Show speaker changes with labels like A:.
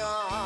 A: oh